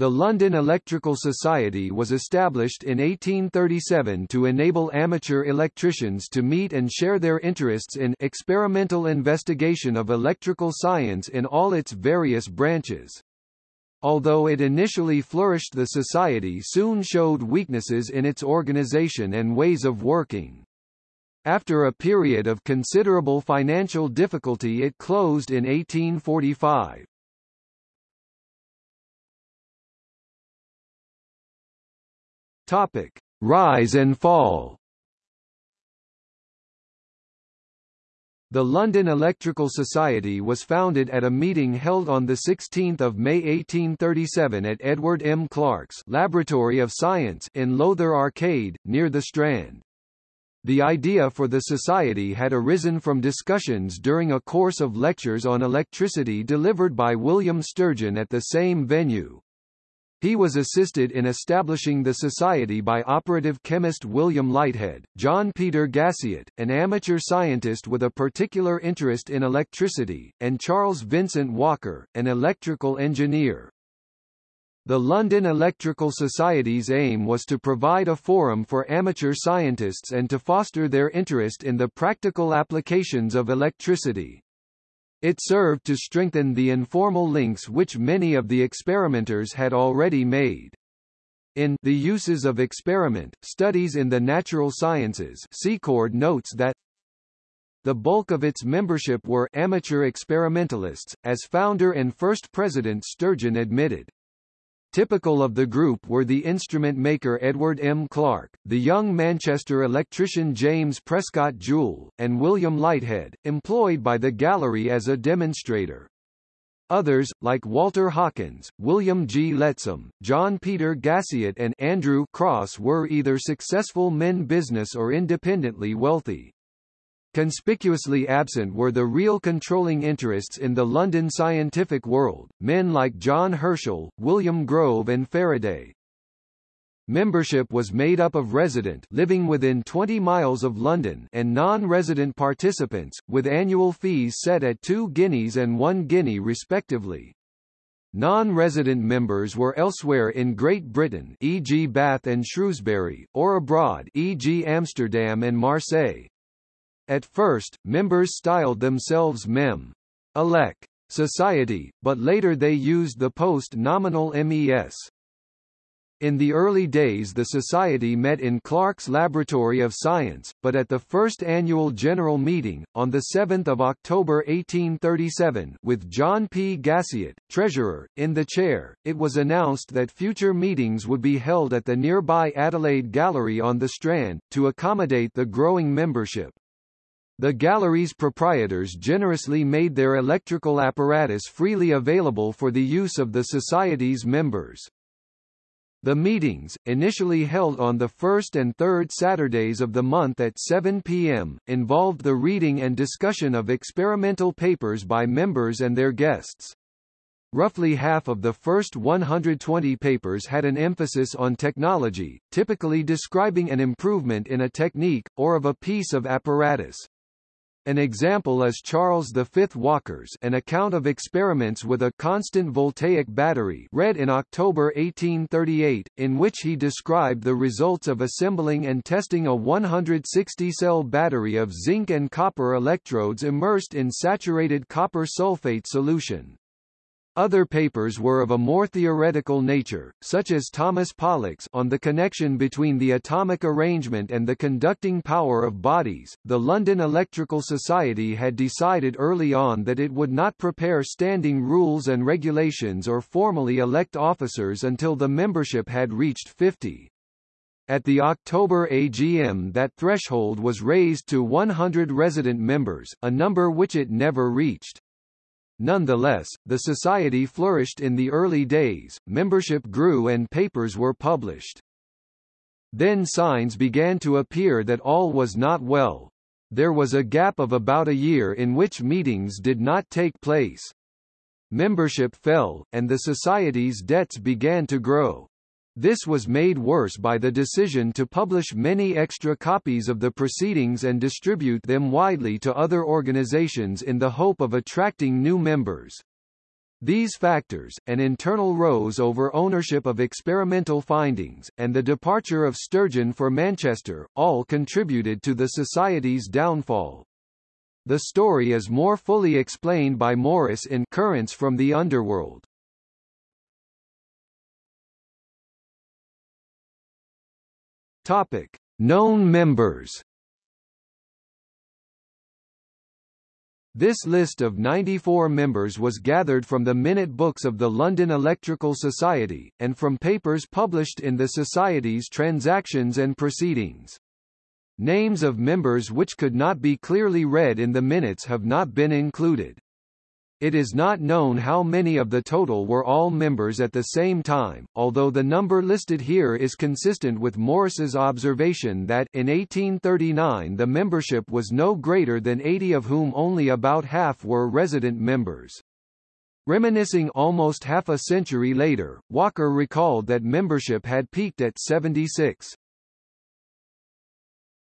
The London Electrical Society was established in 1837 to enable amateur electricians to meet and share their interests in experimental investigation of electrical science in all its various branches. Although it initially flourished the society soon showed weaknesses in its organization and ways of working. After a period of considerable financial difficulty it closed in 1845. Topic: Rise and fall. The London Electrical Society was founded at a meeting held on 16 May 1837 at Edward M. Clarke's Laboratory of Science in Lowther Arcade, near the Strand. The idea for the society had arisen from discussions during a course of lectures on electricity delivered by William Sturgeon at the same venue. He was assisted in establishing the society by operative chemist William Leithead, John Peter Gassiot, an amateur scientist with a particular interest in electricity, and Charles Vincent Walker, an electrical engineer. The London Electrical Society's aim was to provide a forum for amateur scientists and to foster their interest in the practical applications of electricity. It served to strengthen the informal links which many of the experimenters had already made. In The Uses of Experiment, Studies in the Natural Sciences Secord notes that the bulk of its membership were amateur experimentalists, as founder and first president Sturgeon admitted. Typical of the group were the instrument maker Edward M. Clarke, the young Manchester electrician James Prescott Joule, and William Leithead, employed by the gallery as a demonstrator. Others, like Walter Hawkins, William G. Lettsom, John Peter Gassiot and Andrew Crosse were either successful men business or independently wealthy. Conspicuously absent were the real controlling interests in the London scientific world, men like John Herschel, William Grove and Faraday. Membership was made up of resident living within 20 miles of London and non-resident participants, with annual fees set at 2 guineas and 1 guinea respectively. Non-resident members were elsewhere in Great Britain e.g. Bath and Shrewsbury, or abroad e.g. Amsterdam and Marseille. At first, members styled themselves Mem. Elec. Society, but later they used the post-nominal MES. In the early days the society met in Clarke's Laboratory of Science, but at the first annual general meeting, on 7 October 1837 with John P. Gassiot, treasurer, in the chair, it was announced that future meetings would be held at the nearby Adelaide Gallery on the Strand, to accommodate the growing membership. The gallery's proprietors generously made their electrical apparatus freely available for the use of the Society's members. The meetings, initially held on the first and third Saturdays of the month at 7 p.m., involved the reading and discussion of experimental papers by members and their guests. Roughly half of the first 120 papers had an emphasis on technology, typically describing an improvement in a technique, or of a piece of apparatus. An example is Charles V Walker's An Account of Experiments with a Constant Voltaic Battery read in October 1838, in which he described the results of assembling and testing a 160-cell battery of zinc and copper electrodes immersed in saturated copper sulfate solution. Other papers were of a more theoretical nature, such as Thomas Pollock's on the connection between the atomic arrangement and the conducting power of bodies. The London Electrical Society had decided early on that it would not prepare standing rules and regulations or formally elect officers until the membership had reached 50. At the October AGM that threshold was raised to 100 resident members, a number which it never reached. Nonetheless, the society flourished in the early days, membership grew and papers were published. Then signs began to appear that all was not well. There was a gap of about a year in which meetings did not take place. Membership fell, and the society's debts began to grow. This was made worse by the decision to publish many extra copies of the proceedings and distribute them widely to other organizations in the hope of attracting new members. These factors, an internal rose over ownership of experimental findings, and the departure of Sturgeon for Manchester, all contributed to the Society's downfall. The story is more fully explained by Morus in Currents from the Underworld. Topic: Known members. This list of 94 members was gathered from the minute books of the London Electrical Society, and from papers published in the Society's Transactions and Proceedings. Names of members which could not be clearly read in the minutes have not been included. It is not known how many of the total were all members at the same time, although the number listed here is consistent with Morus's observation that in 1839 the membership was no greater than 80 of whom only about half were resident members. Reminiscing almost half a century later, Walker recalled that membership had peaked at 76.